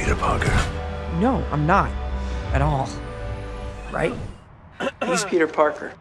Peter Parker. No, I'm not. At all. Right? He's Peter Parker.